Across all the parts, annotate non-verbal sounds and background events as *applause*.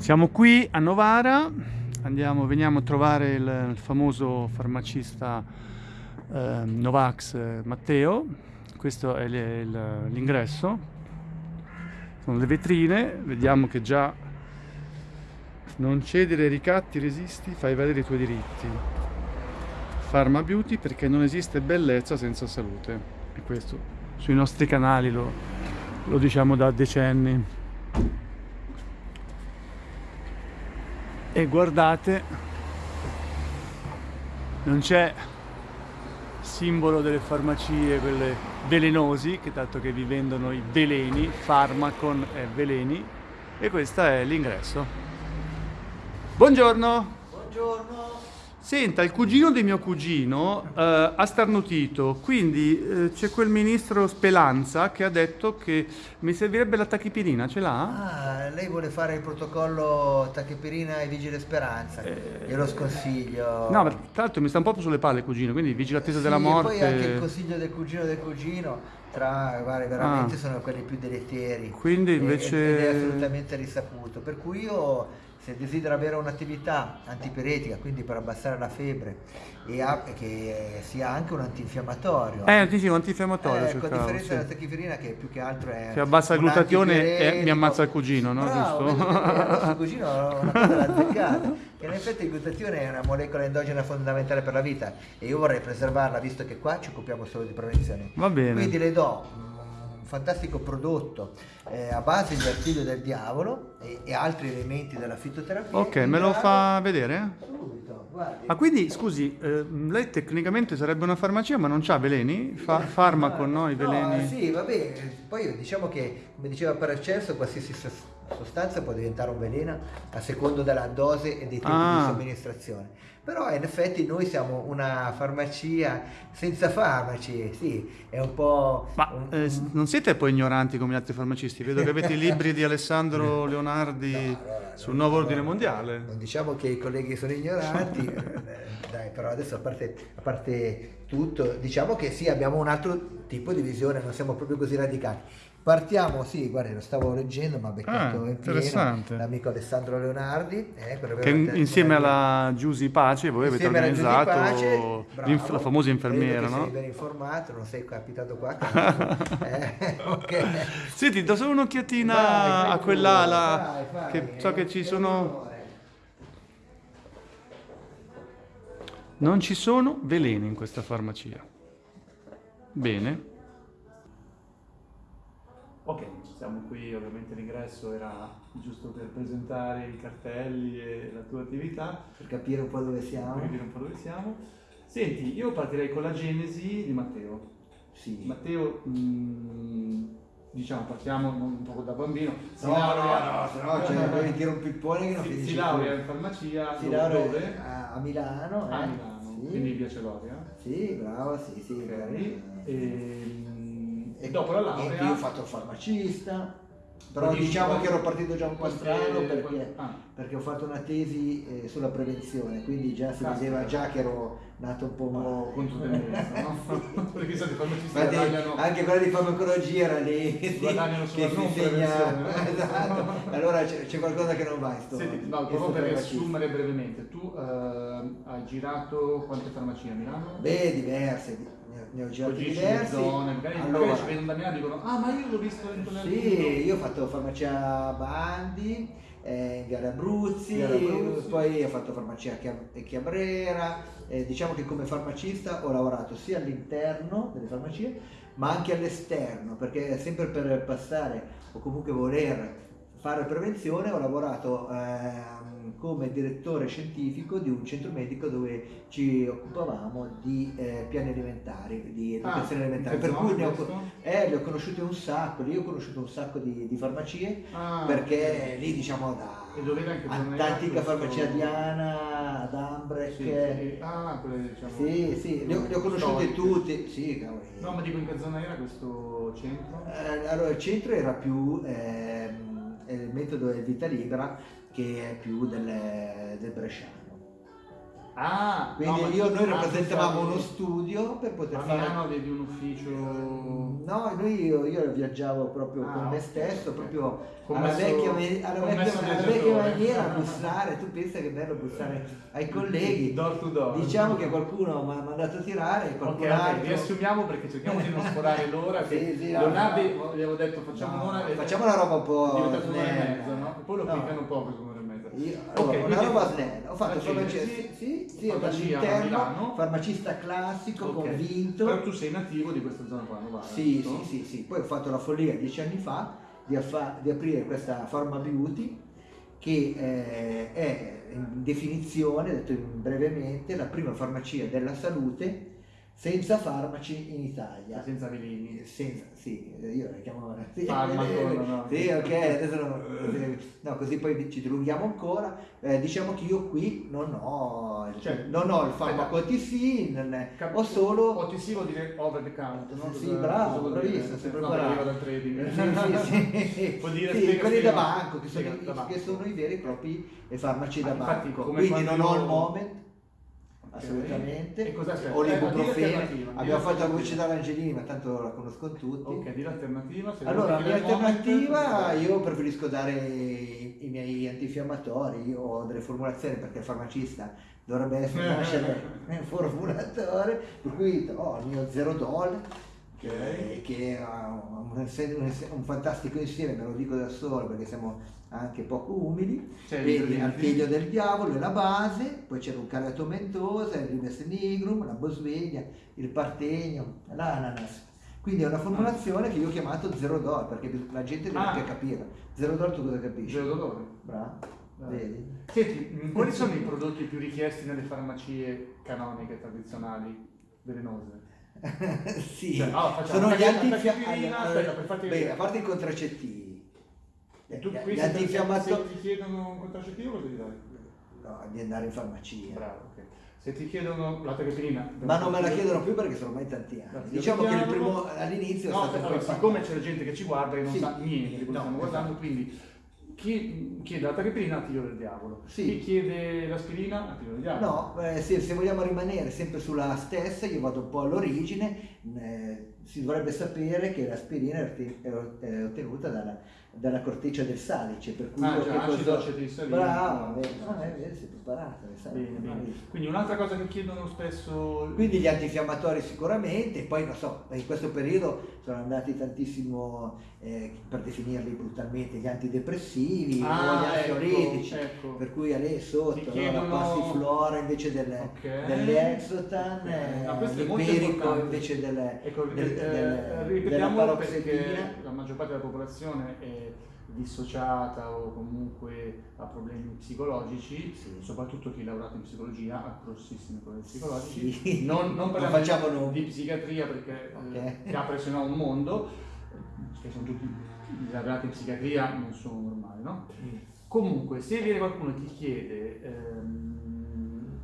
Siamo qui a Novara, andiamo, veniamo a trovare il, il famoso farmacista eh, Novax Matteo, questo è l'ingresso, sono le vetrine, vediamo che già non cedere ai ricatti, resisti, fai valere i tuoi diritti. Pharma Beauty perché non esiste bellezza senza salute. E questo sui nostri canali lo, lo diciamo da decenni. E guardate, non c'è simbolo delle farmacie, quelle velenosi, che tanto che vi vendono i veleni, Pharmacon e veleni, e questo è l'ingresso. Buongiorno! Buongiorno. Senta, il cugino di mio cugino eh, ha starnutito, quindi eh, c'è quel ministro Spelanza che ha detto che mi servirebbe la tachipirina, ce l'ha? Ah, lei vuole fare il protocollo tachipirina e vigile speranza. Glielo sconsiglio. Eh, No, ma tra l'altro mi sta un po' sulle palle il cugino, quindi vigila attesa Sì, della e morte. poi anche il consiglio del cugino del cugino, tra, guarda, veramente Ah. sono quelli più deleteri. Quindi E- invece- Ed è assolutamente risaputo. Per cui io, se desidero avere un'attività antipiretica, quindi per abbassare la febbre, e ha- e che sia anche un antinfiammatorio. Eh, dico, antinfiammatorio Eh, con cercavo, differenza sì. della tachipirina che più che altro è Che abbassa il glutatione e mi ammazza il cugino, no? Bravo, Giusto? il cugino ha una cosa da *laughs* azzeccare che in effetti il glutatione è una molecola endogena fondamentale per la vita e io vorrei preservarla visto che qua ci occupiamo solo di prevenzione Va bene. quindi le do un fantastico prodotto eh, a base di artiglio del diavolo e, e altri elementi della fitoterapia Ok, me lo fa vedere? subito guardi Ma quindi, scusi, eh, lei tecnicamente sarebbe una farmacia ma non c'ha veleni? Fa farmaco, no? I veleni? No, sì, vabbè, poi diciamo che, come diceva Paracelso, qualsiasi sos- sostanza può diventare un veleno a secondo della dose e dei tempi Ah. di somministrazione. Però in effetti noi siamo una farmacia senza farmaci, sì, è un po'... Ma un- eh, non siete poi ignoranti come gli altri farmacisti? Vedo che avete i libri di Alessandro Leonardi allora, sul no, nuovo no, ordine no, mondiale. Non diciamo che i colleghi sono ignoranti, *laughs* dai, però adesso a parte, a parte tutto, diciamo che sì, abbiamo un altro tipo di visione, non siamo proprio così radicali. Partiamo, sì, guarda, lo stavo leggendo, ma beccato Ah, in pieno interessante. l'amico Alessandro Leonardi, eh, Che insieme alla Giusy Pace voi avete organizzato Pace, bravo, la famosa infermiera, no? Sei ben informato, non sei capitato qua. *laughs* eh, ok. Senti, do solo un'occhiatina a quell'ala, che so che ci sono... Non ci sono veleni in questa farmacia. Bene. Ok, siamo qui, ovviamente l'ingresso era giusto per presentare i cartelli e la tua attività, Per capire un po' dove siamo. per vedere un po' dove siamo. Senti, io partirei con la genesi di Matteo. Sì. Matteo, mm, diciamo, partiamo un po' da bambino. Si No, no, laurea- no, se no cioè, poi tiro un pippone che non si, finisce si laurea in farmacia Si dove? a, a Milano. A eh. Milano, Sì. quindi via Celoria. Sì, bravo, sì, sì. Ok. Eh, E, e dopo la laurea... io ho fatto il farmacista, però diciamo che ero partito già un po' strano perché, ah. perché ho fatto una tesi eh, sulla prevenzione, quindi già si vedeva già che ero nato un po' po' controtendenza, *laughs* no? *laughs* Perché sai, Infatti, guadagnano... anche quella di farmacologia era lì sì, Guadagnano sulla che non insegna no? *laughs* esatto. allora c'è, qualcosa che non va sto, Senti, no, proprio per riassumere brevemente, tu eh, hai girato quante farmacie a Milano? beh diverse ne ho- girati diversi zone, magari, allora, ci vedono da Milano e dicono ah ma io l'ho visto dentro nel Sì, io ho fatto farmacia Bandi, eh, in Viale Abruzzi, Abruzzi. poi ho fatto farmacia Chia- Chiabrera, eh, diciamo che come farmacista ho lavorato sia all'interno delle farmacie ma anche all'esterno, perché sempre per passare o comunque voler fare prevenzione ho lavorato ehm, come direttore scientifico di un centro medico dove ci occupavamo di eh, piani alimentari, di educazione Ah, alimentare, per cui ne ho, eh, le ho conosciute un sacco, lì ho conosciuto un sacco di, di farmacie, Ah, perché lì diciamo da antica farmacia Diana, ad Ambrecht, Sì, sì. Ah, quelle diciamo... sì, sì, le ho, le ho conosciute tutte, sì, cavoli. No, ma dico in che zona era questo centro? Eh, allora il centro era più ehm, il metodo del vita libera che è più del, del bresciano. Ah, Quindi no, io, noi rappresentavamo uno studio per poter A fare Milano avevi un ufficio... No, noi io, io viaggiavo proprio Ah, con me stesso, ok. proprio alla vecchia, alla vecchia, alla vecchia maniera a bussare, tu pensa che è bello bussare ai *laughs* colleghi. Door to door. Diciamo che qualcuno mi ha mandato a tirare, qualcun okay, altro... Okay, riassumiamo perché cerchiamo di non sforare l'ora. sì, sì, Leonardo, no, gli avevo detto facciamo no, un'ora. Facciamo una roba un po'... Diventa un'ora e mezza, no? Poi lo no. piccano poco Io, allora, okay, una roba snella, ho fatto farmacia, sì, sì, dall'interno, farmacista classico, okay. convinto. Però tu sei nativo di questa zona qua, Novara. Sì, sì, sì, sì, poi ho fatto la follia dieci anni fa di, di aprire questa Pharma Beauty che eh, è in definizione, detto brevemente, la prima farmacia della salute senza farmaci in Italia. Senza veleni. Senza, sì, io la chiamo... Sì, *laughs* Farmaco, eh, no. Sì, ok, adesso no, no, così poi ci dilunghiamo ancora. Eh, diciamo che io qui non ho, cioè, non ho il farmaco OTC, Cap- ho solo... OTC vuol dire over the counter, no? Sì, bravo, bravissimo, no, bravo. dal trading. *laughs* Sì, sì, sì. *laughs* vuol dire sì, quelli da banco, che sono, i, che sono, i veri e propri farmaci da banco. Quindi non ho il moment assolutamente. E cosa c'è? O l'ibuprofene. Abbiamo fatto la pubblicità all'Angelini, ma tanto la conoscono tutti. Ok, di l'alternativa. Allora, la mia alternativa, io preferisco dare i, i, miei antinfiammatori, ho delle formulazioni perché il farmacista dovrebbe *laughs* essere un formulatore, per cui ho il mio zero doll okay. che ha un, un, un, fantastico insieme, me lo dico da solo perché siamo anche poco umili, vedi Artiglio del Diavolo è la base, poi c'è l'Ucarato Mentosa, il Rimes Nigrum, la Bosvegna, il Partegno, l'Ananas. Quindi è una formulazione che io ho chiamato zero dollar perché la gente deve ah. anche capire. Zero dollar tu cosa capisci? Zero dollar. Bravo. Vedi? Senti, *laughs* quali sono i prodotti più richiesti nelle farmacie canoniche tradizionali velenose? *laughs* sì, cioè, oh, sono gli antinfiammatori. Beh, a parte i contraccettivi. E tu qui gli antinfiammatori... se ti chiedono un contraccettivo cosa gli dai? No, di andare in farmacia. Bravo, ok. Se ti chiedono la terapina... Ma non me la chiedono più perché sono ormai tanti anni. Diciamo che primo all'inizio no, è stato... Allora, siccome c'è gente che ci guarda e non sì. sa niente di quello no, stiamo guardando, esatto. quindi chi chiede la tachipirina attivo del diavolo, sì. chi chiede l'aspirina attivo del diavolo. No, eh, se, se, vogliamo rimanere sempre sulla stessa, io vado un po' all'origine, eh, si dovrebbe sapere che l'aspirina è ottenuta dalla, dalla corteccia del salice, per cui... Ah, già, acido acetilsalino. Bravo, no, è vero, sei preparato. Bene, bene. Quindi un'altra cosa che chiedono spesso... Quindi gli antinfiammatori sicuramente, poi non so, in questo periodo sono andati tantissimo, eh, per definirli brutalmente, gli antidepressivi, ah, gli ecco, ansiolitici, ecco. per cui a lei sotto chiedono... no, la passiflora invece delle, okay. dell'exotan, okay. no, l'empirico invece delle, ecco, del, eh, del, ripetiamo perché la maggior parte della popolazione è dissociata o comunque ha problemi psicologici, sì. soprattutto chi ha lavorato in psicologia ha grossissimi problemi psicologici. Sì. *laughs* Non, non parliamo di, di psichiatria perché okay. eh, apre se no un mondo, che sono tutti i laureati in psichiatria non sono normali, no? Mm. Comunque, se viene qualcuno e ti chiede ehm,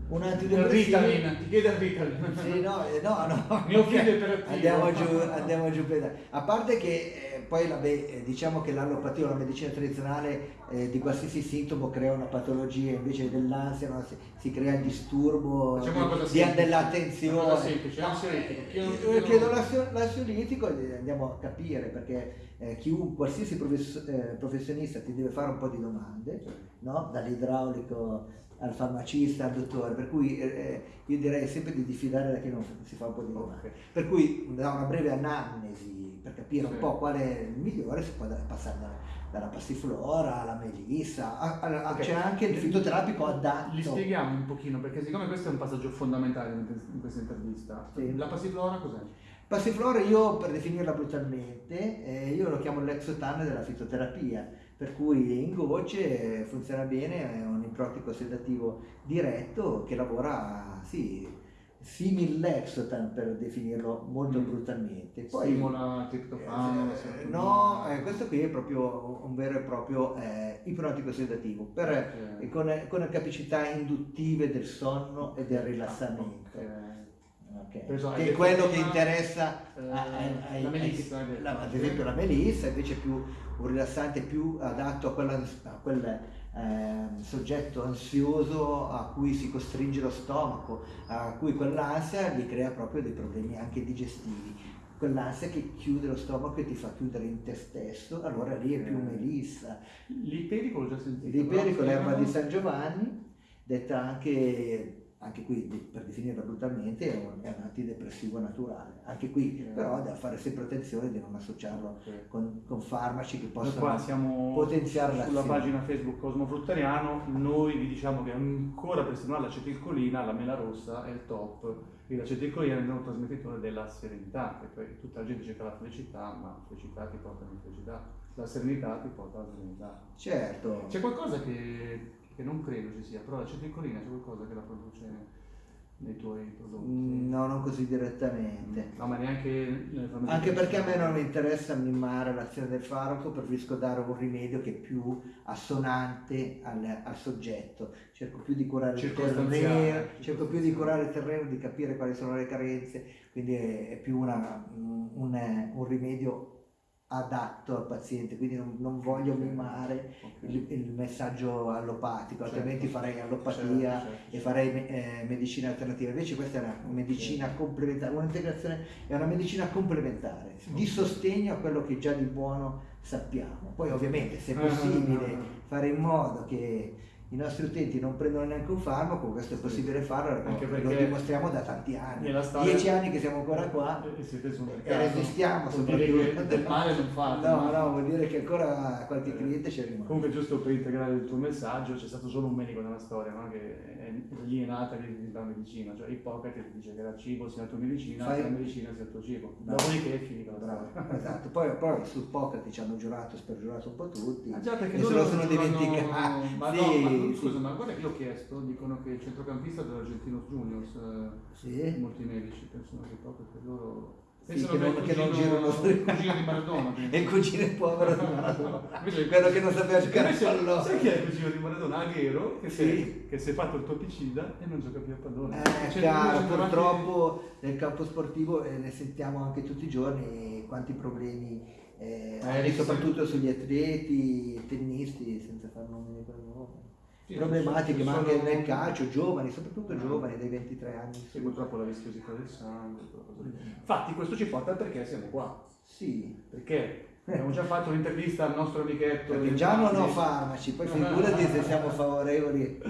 un antidepressivo. Ritalin, ti chiede il Ritalin. Sì, no, eh, no, no. *laughs* Mio figlio è iperattivo. *laughs* Andiamo giù, andiamo giù A parte che eh, poi vabbè, eh, diciamo che l'allopatia o la medicina tradizionale eh, di qualsiasi sintomo crea una patologia, invece dell'ansia no? si, si, crea il disturbo di, dell'attenzione. Semplice, ansiolitico. Io chiedo l'ansiolitico e andiamo a capire perché eh, chiunque, qualsiasi profes- eh, professionista ti deve fare un po' di domande, no? dall'idraulico al farmacista, al dottore, per cui eh, eh, io direi sempre di diffidare da chi non si fa un po' di domande. Okay. Per cui da una breve anamnesi per capire sì. un po' qual è il migliore si può passare da, dalla passiflora alla melissa, a, a, okay. c'è anche il fitoterapico adatto. Li spieghiamo un pochino perché siccome questo è un passaggio fondamentale in questa intervista, sì. la passiflora cos'è? Passiflora io per definirla brutalmente, eh, io lo chiamo l'exotan della fitoterapia per cui in gocce funziona bene, è un iprotico sedativo diretto che lavora, sì, simil Lexotan per definirlo molto mm. brutalmente. Poi, Stimola triptofano? Eh, no, eh, questo qui è proprio un vero e proprio eh, ipnotico sedativo, per, okay. con, con, capacità induttive del sonno e del rilassamento. Okay. Okay. Che è quello che interessa eh, ai, la melissa, ad esempio la melissa invece è più un rilassante più adatto a, quella, a quel eh, soggetto ansioso a cui si costringe lo stomaco, a cui quell'ansia gli crea proprio dei problemi anche digestivi. quell'ansia che chiude lo stomaco e ti fa chiudere in te stesso, allora lì è più Eh. melissa. L'iperico l'ho già sentito. L'iperico, l'erba di San Giovanni, detta anche, anche qui per definirla brutalmente, è un, è un antidepressivo naturale. Anche qui Eh. però da fare sempre attenzione di non associarlo Ok. con, con farmaci che possono qua siamo potenziare sulla pagina Facebook Cosmo Fruttariano, noi vi diciamo che ancora per stimolare l'acetilcolina, la mela rossa è il top, e l'acetilcolina è il neurotrasmettitore della serenità, poi tutta la gente cerca la felicità, ma la felicità ti porta alla felicità, la serenità ti porta alla serenità. Certo. C'è qualcosa che, che non credo ci sia, però l'acetilcolina c'è qualcosa che la produce nei tuoi prodotti? Mm, No, non così direttamente. No, ma neanche Anche perché a me non interessa mimare l'azione del farmaco, preferisco dare un rimedio che è più assonante al, al soggetto. Cerco più di curare il terreno, cerco più di curare il terreno, di capire quali sono le carenze, quindi è, più una- un, un- un rimedio adatto al paziente, quindi non, non voglio mimare Ok. il, il messaggio allopatico, Certo. altrimenti farei allopatia Certo, certo. e farei me- eh, medicina alternativa. Invece questa è una medicina complementare, un'integrazione è una medicina complementare, di sostegno a quello che già di buono sappiamo. Poi ovviamente se è Ah, possibile fare in modo che i nostri utenti non prendano neanche un farmaco, questo è possibile farlo, Anche lo dimostriamo da tanti anni. Dieci anni che siamo ancora qua E siete sul e mercato. resistiamo Vuol dire soprattutto. che del male non fate. No, no, vuol dire che ancora qualche Eh. cliente c'è rimasto. Comunque, giusto per integrare il tuo messaggio, c'è stato solo un medico nella storia, no? che è, lì è nata che la medicina, cioè Ippocrate ti dice che la cibo sia la tua medicina, Fai- la medicina sia il tuo cibo. Dopodiché è finita la Bravo, storia. esatto. Poi, poi su Ippocrate ci hanno giurato, spergiurato un po' tutti. Ah, già, perché e se lo sono dimenticati. *laughs* Ma Sì, no, ma sì. scusa, ma guarda che io ho chiesto, dicono che il centrocampista dell'Argentinos Juniors, eh, Sì. molti medici pensano che proprio per loro... Sì, pensano che non- è il che non cugino- girano il cugino di Maradona. E il cugino povero di Maradona. *laughs* Invece- Quello che non sapeva giocare a Invece, pallone. Sai chi è il cugino di Maradona? Aghero, che, si è- Sì. che si è fatto il topicida e non gioca più a pallone. Eh, Cioè, chiaro, purtroppo nel campo sportivo eh, ne sentiamo anche tutti i giorni quanti problemi, eh, Eh, soprattutto sugli atleti, tennisti, senza far nomi. Sì, Problematiche, ma anche nel calcio, giovani, soprattutto Ah. giovani dai 23 anni. Sì, purtroppo la viscosità del sangue. lì. Infatti questo ci porta al perché siamo qua. Sì, Perché abbiamo già fatto l'intervista al nostro amichetto. perché già non ho farmaci, poi figurati se siamo favorevoli, eh,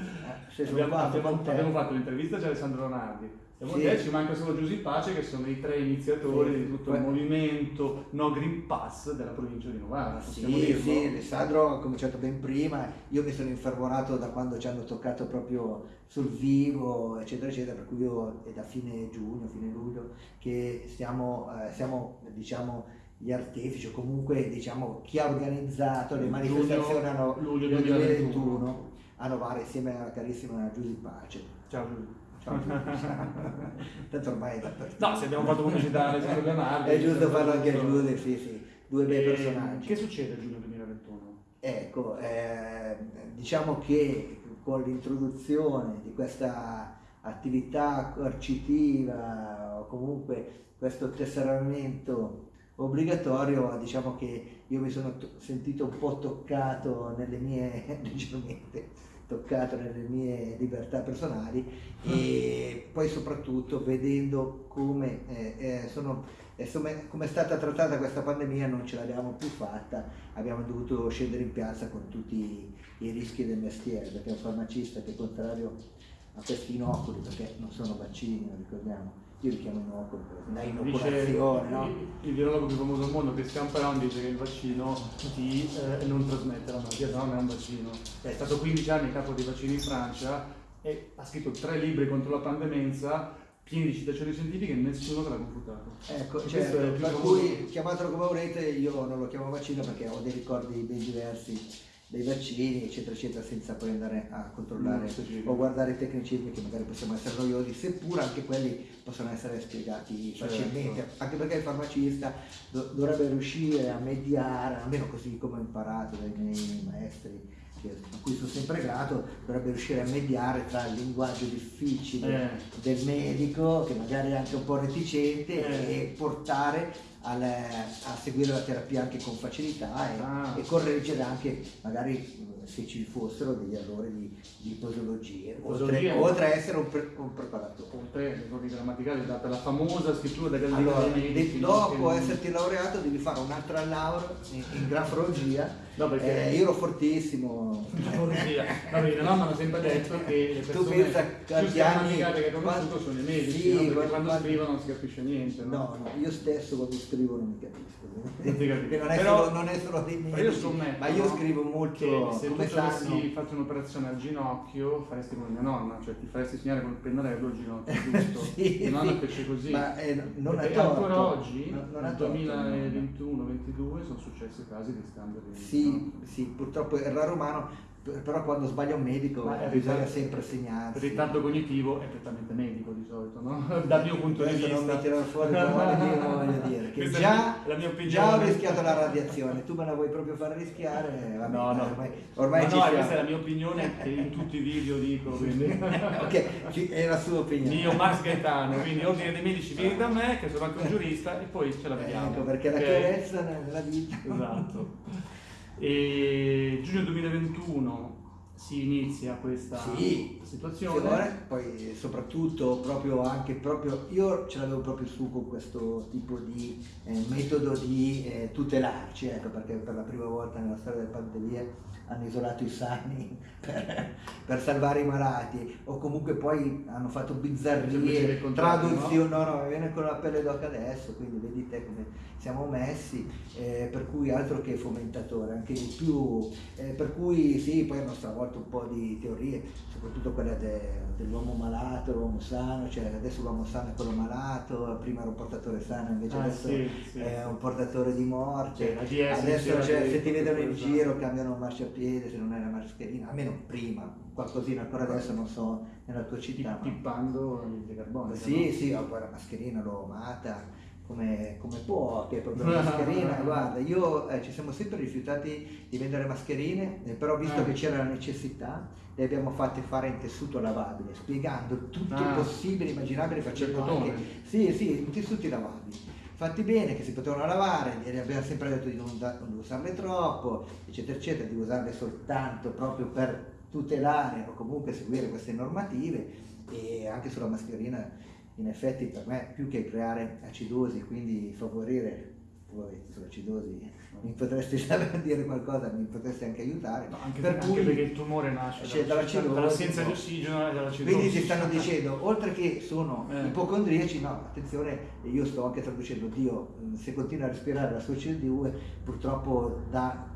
se Abbiamo, fatto abbiamo- abbiamo fatto l'intervista a Alessandro Ronaldi. E Sì. te ci manca solo Giusy Pace che sono i tre iniziatori Sì. di tutto il movimento No Green Pass della provincia di Novara. Ah, possiamo sì, dirlo? sì, Alessandro ha cominciato ben prima, io mi sono infervorato da quando ci hanno toccato proprio sul vivo, eccetera, eccetera, per cui io è da fine giugno, fine luglio che stiamo, eh, siamo, diciamo, gli artefici o comunque diciamo chi ha organizzato le manifestazioni a luglio nel 2021. 2021 a Novara insieme alla carissima Giusy Pace. Ciao Giusy. *laughs* Tanto ormai è dappertutto. No, se abbiamo fatto pubblicità a Alessandro Leonardi. È giusto farlo anche a. Giusy, sì, sì, due bei E personaggi. Che succede a giugno 2021? Ecco, eh, diciamo che con l'introduzione di questa attività coercitiva o comunque questo tesseramento obbligatorio, diciamo che io mi sono to- sentito un po' toccato nelle mie, *laughs* leggermente toccato nelle mie libertà personali e poi soprattutto vedendo come eh, eh, sono insomma, come è stata trattata questa pandemia non ce l'abbiamo più fatta, abbiamo dovuto scendere in piazza con tutti i rischi del mestiere, perché un farmacista che contrario a questi inoculi, perché non sono vaccini, lo ricordiamo, io li chiamo inoculi, Dice inoculazione, no? il, il virologo più famoso al mondo, Christian Peron, dice che il vaccino ti eh, non trasmette la malattia, no non è un vaccino. È stato 15 anni capo dei vaccini in Francia e ha scritto tre libri contro la pandemenza pieni di citazioni scientifiche e nessuno te l'ha confutato. Ecco, certo, per cui chiamatelo come volete, io non lo chiamo vaccino perché ho dei ricordi ben diversi dei vaccini, eccetera, eccetera, senza poi andare a controllare Mm, specifico. o guardare i tecnicismi che magari possono essere noiosi, seppur anche quelli possono essere spiegati Certo. facilmente, anche perché il farmacista do- dovrebbe riuscire a mediare, almeno così come ho imparato dai miei maestri, a cui sono sempre grato, dovrebbe riuscire a mediare tra il linguaggio difficile Eh. del medico, che magari è anche un po' reticente, Eh. e portare al- a seguire la terapia anche con facilità e, Ah. e correggere anche magari se ci fossero degli errori di, di posologie, oltre, oltre a essere un, pre- un preparatore. Oltre ai errori grammaticali, data la famosa scrittura della Allora, de- dopo esserti laureato devi fare un'altra laurea in, in grafologia. No, perché- Eh, io ero fortissimo. Grafologia. Va bene, no, mi hanno sempre detto che le Tu persone pensa più sgrammaticate che ho conosciuto quanti- sono i medici, sì, no? quando quanti- scrivono non si capisce niente. No? No, no, io stesso quando scrivo non mi capisco. Non capisco. Che non, è Però- solo, non è solo dei medici, io scommetto, ma io scrivo molto, se tu avessi fatto un'operazione al ginocchio faresti come mia nonna, cioè ti faresti segnare col pennarello il ginocchio, *laughs* giusto? Sì, mia nonna sì. fece così. Ma eh, non è torto. ancora oggi, Non- non nel torto, 2021-22, sono successi casi di scambio di Sì, sì, purtroppo umano, p- però quando sbaglia un medico Ma bisogna ritardo- sempre Il segnarsi. ritardo cognitivo è prettamente medico di solito, no? *laughs* Dal mio punto di vista. non mi tirano fuori il ruolo, io voglio dire che già, la già ho rischiato la radiazione, tu me la vuoi proprio far rischiare? *laughs* Va No, no. ormai, ormai no, siamo. questa è la mia opinione che in tutti i video dico, quindi... *laughs* ok, è la sua opinione. Mio Max Gaetano, quindi ordine dei medici vieni da me, che sono anche un giurista, e poi ce la vediamo. Ecco, perché la Ok? chiarezza nella vita. Esatto. E giugno 2021 si inizia questa Sì, situazione. Fiore, poi soprattutto proprio anche proprio io ce l'avevo proprio su con questo tipo di eh, metodo di eh, tutelarci, ecco, perché per la prima volta nella storia delle pandemie hanno isolato i sani *laughs* per, per salvare i malati o comunque poi hanno fatto bizzarrie, traduzioni, no? no, mi viene con la pelle d'oca adesso, quindi vedi te come siamo messi, eh, per cui altro che fomentatore, anche di più, eh, per cui sì, poi hanno stravolto un po' di teorie, soprattutto quella de- dell'uomo malato, l'uomo sano, cioè adesso l'uomo sano è quello malato, prima era un portatore sano, invece Ah, adesso sì, sì. è un portatore di morte. Cioè, adesso cioè, se ti vedono in giro cambiano il marciapiede, se non la mascherina, almeno prima, qualcosina, ancora adesso non so nella tua città. ma- Pippando il carbone. sì, sì, ho poi la mascherina l'ho amata come, come può, che è proprio la *laughs* mascherina. Guarda, io eh, ci siamo sempre rifiutati di vendere mascherine, eh, però visto Eh. che c'era la necessità, le abbiamo fatte fare in tessuto lavabile, spiegando tutto Ah. il possibile, immaginabile, facendo anche... Sì, sì, in tessuti lavabili. Fatti bene, che si potevano lavare, e abbiamo sempre detto di non, da- non usarle troppo, eccetera, eccetera, di usarle soltanto proprio per tutelare o comunque seguire queste normative e anche sulla mascherina in effetti per me più che creare acidosi, quindi favorire, poi sull'acidosi mi potresti *laughs* saper dire qualcosa, mi potresti anche aiutare, No, anche, per anche cui perché il tumore nasce dall'acidosi, dall'assenza no. di ossigeno e dall'acidosi. quindi ti stanno dicendo, oltre che sono Eh. ipocondriaci, no, attenzione, io sto anche traducendo, Dio, mh, se continua a respirare la sua CO2, purtroppo da-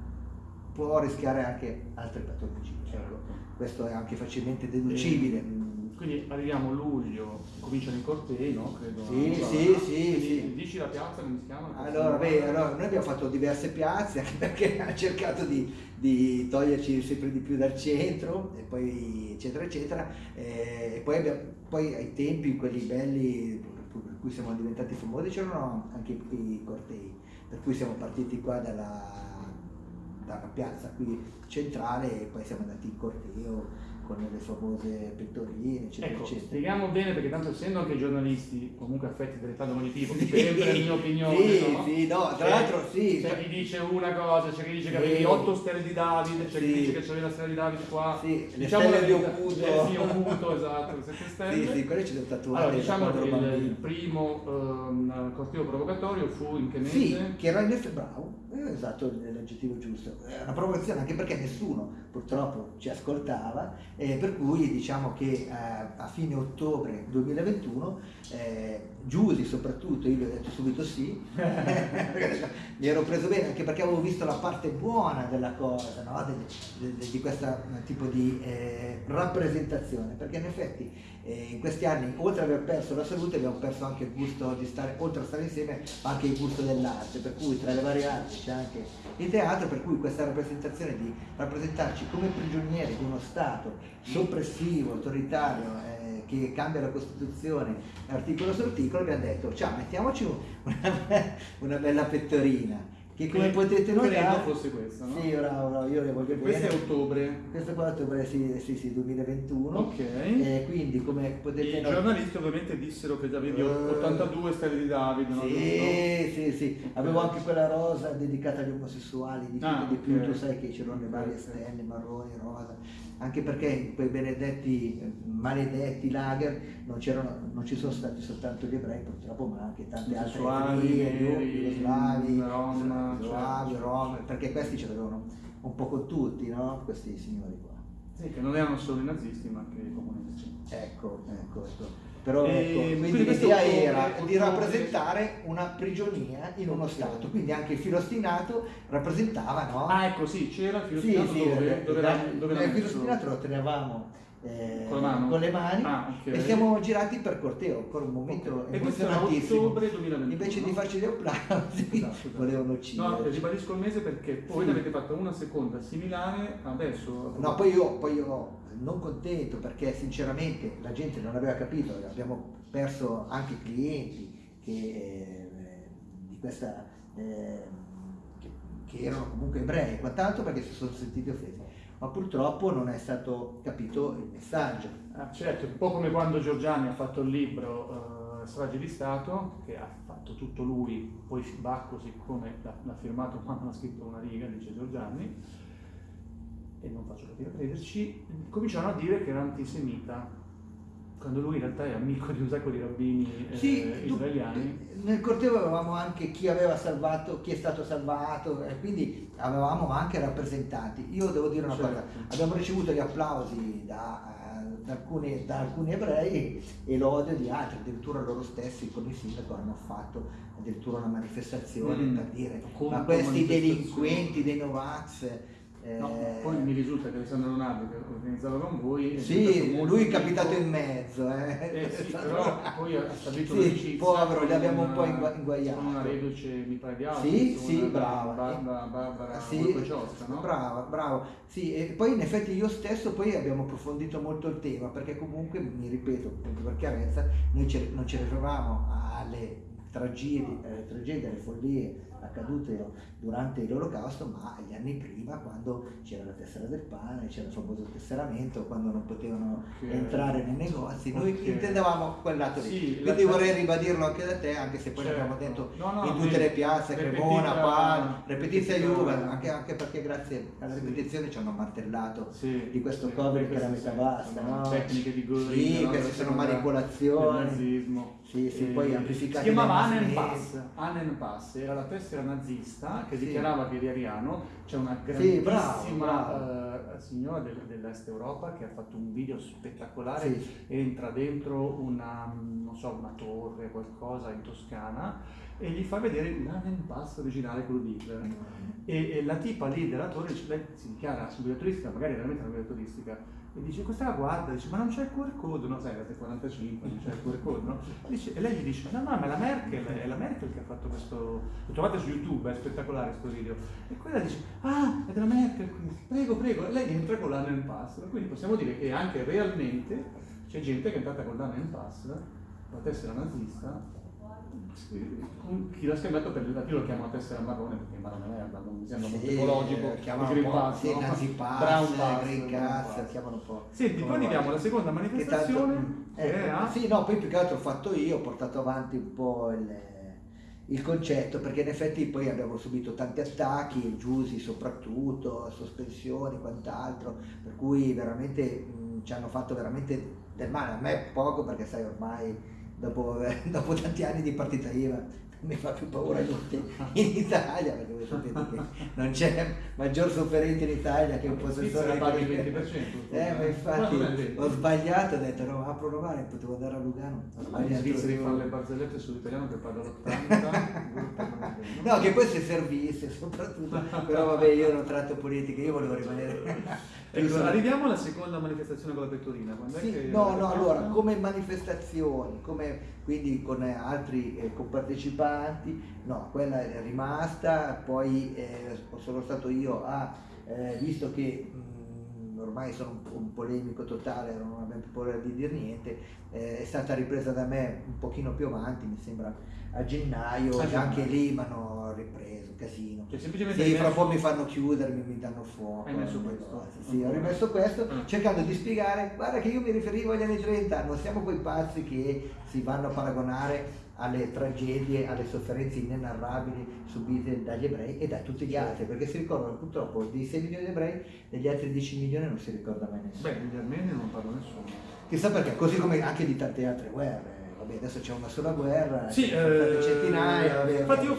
può rischiare anche altre patologie. Certo. Questo è anche facilmente deducibile. Mm, Quindi arriviamo a luglio, cominciano i cortei, no? Credo. Sì, sì, sì, quindi sì. Dici la piazza come si chiama? Allora, beh, allora, noi abbiamo fatto diverse piazze anche perché *laughs* ha cercato di, di toglierci sempre di più dal centro e poi eccetera eccetera eh, e poi, abbiamo, poi ai tempi quelli belli per cui siamo diventati famosi c'erano anche i cortei per cui siamo partiti qua dalla, dalla piazza qui centrale e poi siamo andati in corteo con le famose pettorine eccetera Ecco, eccetera spieghiamo bene perché tanto essendo anche giornalisti comunque affetti cognitivo, Sì, sempre la mia opinione, sì, no? sì, no, tra l'altro sì, C'è cioè- chi dice una cosa, c'è chi dice che avevi 8 stelle di Davide, c'è Sì. chi dice che c'avevi la stella di Davide qua. Sì, le Diciamo stelle di Oculto. Eh, sì, Oculto, esatto, le 7 stelle. Sì, sì, quelli ci devo tatuare Allora, diciamo che il, il primo ehm, corteo provocatorio fu in che mese? Sì, che era in effetti bravo, eh, esatto l'aggettivo giusto. È una provocazione anche perché nessuno purtroppo ci ascoltava, eh, per cui diciamo che eh, a fine ottobre 2021 eh, Giusi soprattutto, io gli ho detto subito sì, *laughs* mi ero preso bene anche perché avevo visto la parte buona della cosa, no? Del- de- di questo tipo di eh, rappresentazione, perché in effetti eh, in questi anni oltre ad aver perso la salute abbiamo perso anche il gusto di stare, oltre a stare insieme, anche il gusto dell'arte, per cui tra le varie arti c'è anche il teatro, per cui questa rappresentazione di rappresentarci come prigionieri di uno Stato soppressivo, autoritario, eh, che cambia la Costituzione articolo su articolo, abbiamo detto, ciao, mettiamoci una, *laughs* una bella pettorina che come Che potete notare fosse questa, no? Sì, bravo, bravo, io le voglio questo bene. è ottobre. Questo qua è ottobre, sì, sì, sì, 2021. Ok. E quindi come potete I notare... giornalisti ovviamente dissero che avevi Eh. 82 stelle di Davide, no? Sì, sì, sì, avevo anche quella rosa dedicata agli omosessuali, di Ah, di più, ok. tu sai che c'erano le varie stelle, marroni, rosa, anche perché in quei benedetti, eh, maledetti lager non, non ci sono stati soltanto gli ebrei purtroppo, ma anche tante altre etnie, jugoslavi, rom, certo, rom, certo. perché questi ce l'avevano un po' con tutti, no? Questi signori qua. Sì, che non erano solo i nazisti, ma anche i comunisti. Ecco, ecco, ecco. Però E ecco, l'idea era di rappresentare una prigionia in uno. Stato, quindi anche il filostinato rappresentava, no? Ah, ecco, sì, c'era il sì, filostinato sì, dove, eh, dove, da- era, dove era il messo? filostinato lo tenevamo eh, Con mano? le mani Ah, ok. e siamo girati per corteo, ancora un momento Ok. E questo era emozionantissimo. ottobre 2021, Invece di no? farci gli applausi, Esatto, esatto. *laughs* volevano No, uccidere. ribadisco il mese perché poi Sì. ne avete fatto una seconda similare adesso. No, poi io, poi io non contento perché sinceramente la gente non aveva capito, abbiamo perso anche clienti che, eh, di questa, eh, che, che erano comunque ebrei e quant'altro perché si sono sentiti offesi, ma purtroppo non è stato capito il messaggio. Ah, certo, un po' come quando Giorgiani ha fatto il libro eh, Strage di Stato, che ha fatto tutto lui, poi Bacco siccome l'ha, firmato quando ha scritto una riga, dice Giorgiani, e non faccio capire a crederci, cominciarono a dire che era antisemita, quando lui in realtà è amico di un sacco di rabbini eh, Sì, tu- israeliani. nel corteo avevamo anche chi aveva salvato, chi è stato salvato e quindi avevamo anche rappresentanti. Io devo dire una Certo. cosa, abbiamo ricevuto gli applausi da, eh, da alcuni, da alcuni ebrei e l'odio di altri, addirittura loro stessi con il sindaco hanno fatto addirittura una manifestazione Mm. per dire Contro ma questi delinquenti dei Novax... eh, No, poi mi risulta che Alessandro Leonardo che organizzava con voi sì, lui è capitato in mezzo. Eh. Eh sì, *laughs* però poi ha stabilito Sì, povero, li con abbiamo un po' ingua- inguaiato. Con una reduce, mi pare di altro. Sì, sì, brava. Barbara, Barbara Sì, Volpociosca, no? brava, bravo. Sì, e poi in effetti io stesso poi abbiamo approfondito molto il tema, perché comunque, mi ripeto, appunto per chiarezza, noi non ci riferivamo alle tragedie, alle tragedie, alle follie accadute durante l'olocausto, ma agli anni prima, quando c'era la tessera del pane, c'era il famoso tesseramento, quando non potevano Ok. entrare nei negozi, noi Ok. intendevamo quel lato lì. Sì, Quindi la- vorrei ribadirlo anche da te, anche se poi Certo. l'abbiamo detto No, no, in tutte le piazze, Cremona, Pal, repetizia Juve, anche, anche perché grazie alla Sì. ripetizione ci hanno martellato Sì, di questo sì, Covid che era metà sono no? Tecniche di Göring, Sì, queste Della sono manipolazioni. nazismo. Sì, sì, Eh, poi amplificate Si chiamava Annen Pass. Annen Pass era la tessera nazista che Sì. dichiarava ariano. C'è una Sì, bravo, grandissima bravo. eh, signora del- dell'Est Europa che ha fatto un video spettacolare Sì. entra dentro una, non so, una torre, qualcosa in Toscana e gli fa vedere l'Annen Pass originale, quello di Hitler. E, e la tipa lì della torre, si dichiara guida turistica, magari veramente una guida turistica, e dice questa la guarda, dice ma non c'è il QR code, no sai, era del 45, non c'è il QR code, no? Dice- e lei gli dice no no ma è la Merkel, è la Merkel che ha fatto questo, lo trovate su YouTube, è spettacolare questo video, e quella dice ah è della Merkel, prego prego, e lei entra con l'Annen Pass, quindi possiamo dire che anche realmente c'è gente che è entrata con l'Annen Pass, la tessera nazista, chi l'ha scambiato per il io lo chiamo tessera marrone perché è marrone merda, non mi sembra molto ecologico. chiamano il un Green po', Pass, sì, no? Nazi Pass, Brown Pass, Green Pass, Pass. chiamano un po'. Senti, poi andiamo vogliono. alla seconda Che tanto- manifestazione che a... Sì, no, poi più che altro ho fatto io, ho portato avanti un po' il, il concetto, perché in effetti poi abbiamo subito tanti attacchi, Giusi soprattutto, sospensioni, quant'altro, per cui veramente mh, ci hanno fatto veramente del male, a me poco perché sai ormai dopo, *laughs* dopo tanti anni di partita IVA mi fa più paura niente in Italia, perché voi sapete che non c'è maggior sofferente in Italia che un possessore paghi il 20%. Eh, ma infatti Guarda, vedi. ho sbagliato, ho detto no, a provare, potevo andare a Lugano. Ma gli svizzeri fanno le barzellette sull'italiano che paga l'80. *laughs* No, che poi se servisse soprattutto, però vabbè io non tratto politica, io volevo rimanere... *laughs* sul- arriviamo alla seconda manifestazione con la pettorina. Sì, che- no, no, allora, come manifestazioni, come quindi con altri eh, compartecipanti, no, quella è rimasta, poi eh, sono stato io a, eh, visto che mh, ormai sono un, un polemico totale, non abbiamo più paura di dire niente, eh, è stata ripresa da me un pochino più avanti, mi sembra a gennaio, A gennaio. anche lì mi hanno ripreso, casino. Cioè, semplicemente Sì, fra un po' mi fanno chiudere, mi, danno fuoco. Hai messo questo? cose. Sì, ho Ancora? rimesso questo, Ah. cercando di spiegare, guarda che io mi riferivo agli anni 30, non siamo quei pazzi che si vanno a paragonare alle tragedie, alle sofferenze inenarrabili subite dagli ebrei e da tutti gli altri, perché si ricordano purtroppo di 6 milioni di ebrei, degli altri 10 milioni non si ricorda mai nessuno. Beh, degli armeni non parlo nessuno. Chissà perché, così come anche di tante altre guerre. Vabbè, adesso c'è una sola guerra, Sì, eh, centinaia. vabbè, infatti io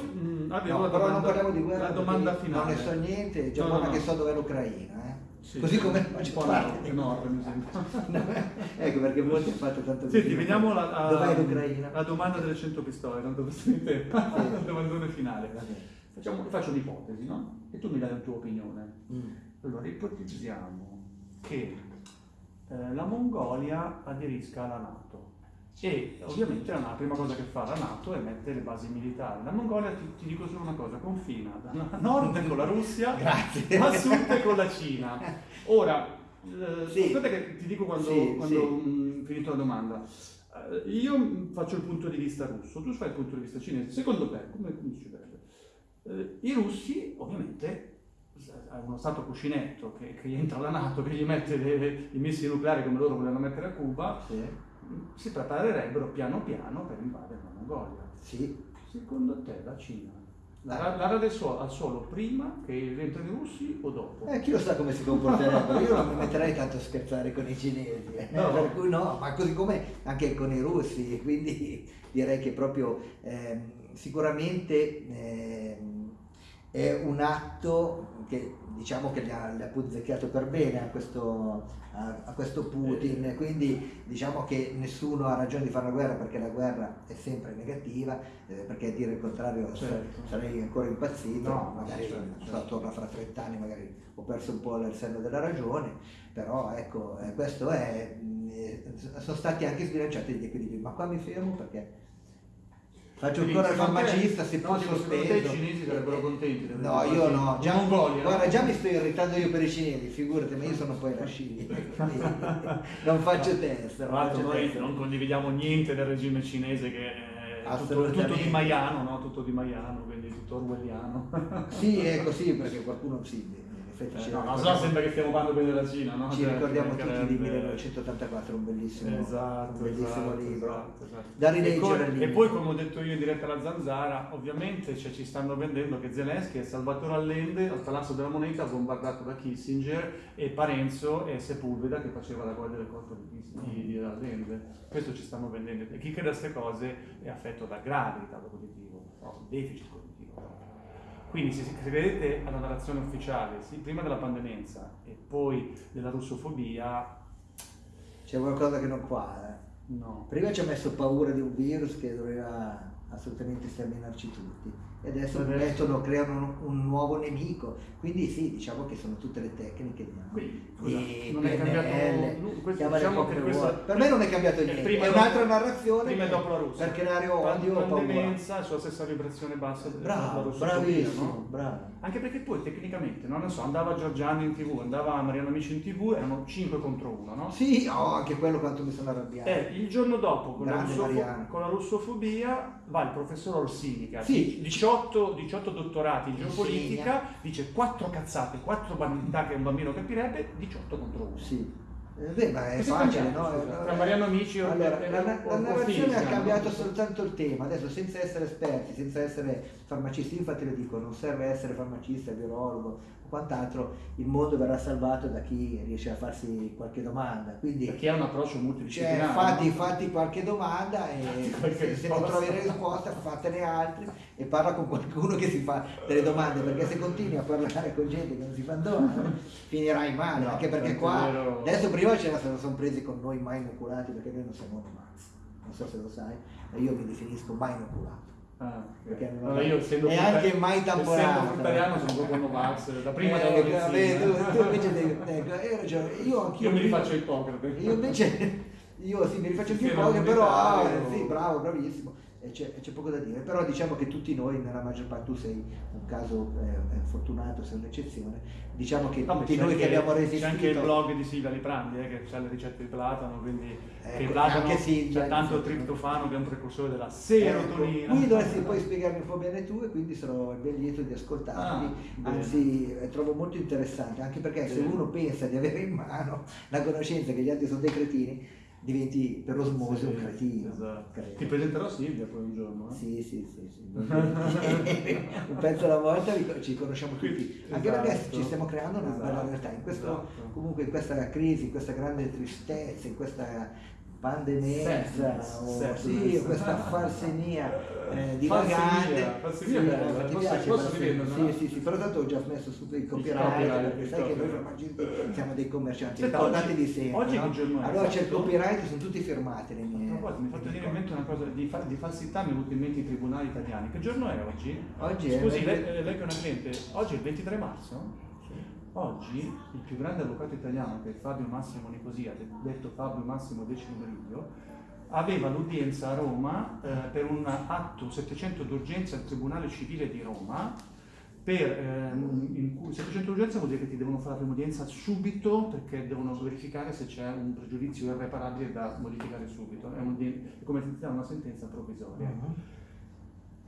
avevo No, la però non domanda- parliamo di guerra. La domanda finale. Non ne so niente, già No, buona no, no. che so dov'è l'Ucraina. eh. Sì, Così come po' parte. enorme, mi sembra. *laughs* ecco perché molti hanno fatto tanto Senti, video. vediamo la, domanda delle 100 pistole, tanto per tempo. La domandone finale. Facciamo, faccio un'ipotesi, no? E tu mi dai la tua opinione. Mm. Allora, ipotizziamo che eh, la Mongolia aderisca alla Nato e ovviamente la, prima cosa che fa la Nato è mettere le basi militari. La Mongolia, ti, ti dico solo una cosa, confina da *laughs* nord con la Russia, Grazie. a sud con la Cina. Ora, eh, Sì. aspetta che ti dico quando, Sì, quando sì. mh, finito la domanda. Eh, io faccio il punto di vista russo, tu fai il punto di vista cinese. Secondo te, come, come succederebbe? Eh, I russi, ovviamente, è uno stato cuscinetto che, che entra la Nato, che gli mette le- i missili nucleari come loro volevano mettere a Cuba, Sì. Si preparerebbero piano piano per invadere la Mongolia. Sì. Secondo te la Cina Ah. la, la rade suo- al suolo prima che rientrano i russi o dopo? Eh, chi lo sa come si comporterebbero? Io non mi metterei tanto a scherzare con i cinesi, eh. No. per cui no, ma così come anche con i russi, quindi direi che proprio ehm, sicuramente ehm, è un atto che diciamo che gli ha, gli ha punzecchiato per bene a questo, a, a questo Putin, quindi diciamo che nessuno ha ragione di fare la guerra perché la guerra è sempre negativa, eh, perché a dire il contrario Certo. sarei ancora impazzito, No, magari certo, certo. attorno a fra 30 anni magari ho perso un po' il senno della ragione, però ecco, eh, questo è, mh, eh, sono stati anche sbilanciati gli equilibri, ma qua mi fermo perché faccio ancora il farmacista, no, dico, secondo te sospeso. i cinesi sarebbero contenti di No, avere io no, già, Mongolia, guarda, no? già mi sto irritando io per i cinesi, figurati, ma io sono poi la Sci, quindi *laughs* non faccio testa. Tra non l'altro faccio noi testa. non condividiamo niente del regime cinese che è tutto, Assolutamente. tutto di Maiano, no? Tutto di Maiano, quindi tutto orwelliano. Sì, *laughs* è così, perché qualcuno sì, in effetti Eh, no, no sembra che stiamo parlando bene della Cina, no? Ci Cioè, ricordiamo tutti di mancherebbe- 1984, un bellissimo, Esatto, un bellissimo esatto, libro. esatto, esatto. Da E rileggere poi, e limite. poi, come ho detto io in diretta alla Zanzara, ovviamente cioè, ci stanno vendendo che Zelensky è Salvatore Allende al Palazzo della Moneta bombardato da Kissinger e Parenzo è Sepulveda che faceva la guardia del corpo di, di, Allende. Questo ci stanno vendendo. E chi crede a queste cose è affetto da grave ritardo cognitivo, no, deficit cognitivo. Quindi se, se credete alla narrazione ufficiale, sì, prima della pandemia e poi della russofobia, C'è qualcosa che non quadra. no. Prima ci ha messo paura di un virus che doveva assolutamente sterminarci tutti e adesso Adesso- mettono, creano un, un nuovo nemico. Quindi sì, diciamo che sono tutte le tecniche di Quindi, scusa, di non è cambiato PNL, questo diciamo che vuoi. questa- Per me non è cambiato Eh, niente, prima è un'altra narrazione prima e dopo la Russia. per creare odio o paura. È sulla stessa vibrazione bassa della Bravo, russofobia, bravissimo, no? bravo. Anche perché poi tecnicamente, no, non so, andava Giorgiani in tv, andava Mariano Amici in tv, erano 5 contro 1, no? Sì, oh, anche quello quanto mi sono arrabbiato. Eh, il giorno dopo, con la, russofo- con la russofobia, va il professor Orsini, che ha Sì. 18, 18 dottorati in geopolitica, dice 4 cazzate, 4 banalità che un bambino capirebbe, 18 contro 1. Sì. Eh, Beh, ma è Questo è facile, cambiato, no? Eh, Tra Mariano Amici e- allora, la, la- o- la o narrazione ha cambiato soltanto il tema, adesso senza essere esperti, senza essere farmacisti, infatti lo dico, non serve essere farmacista, virologo o quant'altro, il mondo verrà salvato da chi riesce a farsi qualche domanda. Quindi Perché ha un approccio cioè, multidisciplinare. fatti, no? fatti qualche domanda e qualche se, non trovi risposta fatene altre e parla con qualcuno che si fa delle domande perché se continui a parlare con gente che non si fa domande finirai male No, anche perché qua è vero. adesso prima ce la sono, presi con noi mai inoculati perché noi non siamo Max non so se lo sai ma io mi definisco mai inoculato Ah, ok. Perché non- Allora io essendo e anche mai tamponato. Fruttariano sono proprio Novax, da prima Eh, della vabbè, tu, tu invece devi ecco, hai ragione io anch'io Io mi rifaccio Ippocrate. io invece, io sì, mi rifaccio Sistema cose, però ah, sì, bravo, bravissimo. E c'è, c'è poco da dire, però diciamo che tutti noi, nella maggior parte, tu sei un caso eh, fortunato, sei un'eccezione, diciamo che Vabbè, tutti c'è noi anche- che abbiamo resistito... C'è anche il blog di Silvia Liprandi eh, che ha le ricette di platano, quindi che Ecco, platano anche Silvia, c'è tanto triptofano che è un precursore della Ecco, serotonina. qui dovresti poi spiegarmi un po' bene tu e quindi sarò ben lieto di ascoltarti, Ah, anzi eh, trovo molto interessante, anche perché se Bene. uno pensa di avere in mano la conoscenza che gli altri sono dei cretini, diventi per osmosi Sì, un cretino. esatto. Ti presenterò Silvia poi un giorno. eh? Sì, sì, sì, sì. *laughs* *laughs* un pezzo alla volta ci conosciamo tutti, anche perché Esatto. ci stiamo creando una Esatto, bella realtà, in questo, esatto. comunque in questa crisi, in questa grande tristezza, in questa pandemia, Sadness, o sì, questa falsenia eh, divagante. Falsenia, falsenia Sì, eh, ti posso- piace posso falsenia? rivenderla, Sì, no? sì, sì, però tanto ho già smesso subito il copyright, perché sai che noi siamo dei commercianti, ricordate di sempre. oggi no? è? Allora c'è il copyright, sono tutti firmati le mie. proposito, mi ha fatto venire in mente una cosa di, fa- di falsità, mi è venuto in mente i tribunali italiani. Che giorno è oggi? Oggi è Scusi, venerdì. lei, eh, lei che è una cliente, oggi è il 23 marzo? Oggi il più grande avvocato italiano, che è Fabio Massimo Nicosia, detto Fabio Massimo Meridio, aveva l'udienza a Roma eh, per un atto 700 d'urgenza al Tribunale Civile di Roma, per, ehm, in cui 700 d'urgenza vuol dire che ti devono fare la prima udienza subito perché devono verificare se c'è un pregiudizio irreparabile da modificare subito. È, un- è come se una sentenza provvisoria.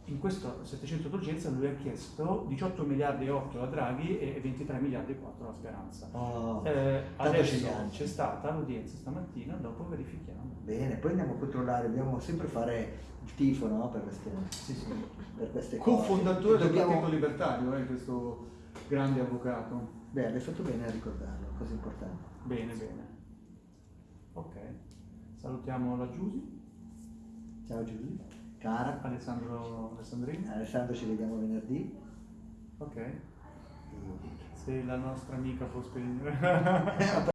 In questo 700 d'urgenza lui ha chiesto 18 miliardi e 8 a Draghi e 23 miliardi e 4 alla Speranza. Oh, Eh, adesso c'è stata l'udienza stamattina, dopo verifichiamo. Bene, poi andiamo a controllare, dobbiamo sempre fare il tifo no? per, queste, Sì, sì. per queste cose. Co-fondatore del Dobbiamo- Partito Libertario, eh, questo grande avvocato. Beh, hai fatto bene a ricordarlo, cosa importante. Bene, bene. Ok, salutiamo la Giusy, Ciao Giulia, cara, Alessandro Alessandrini. Alessandro ci vediamo venerdì. Ok, se la nostra amica può spegnere. *laughs* *laughs*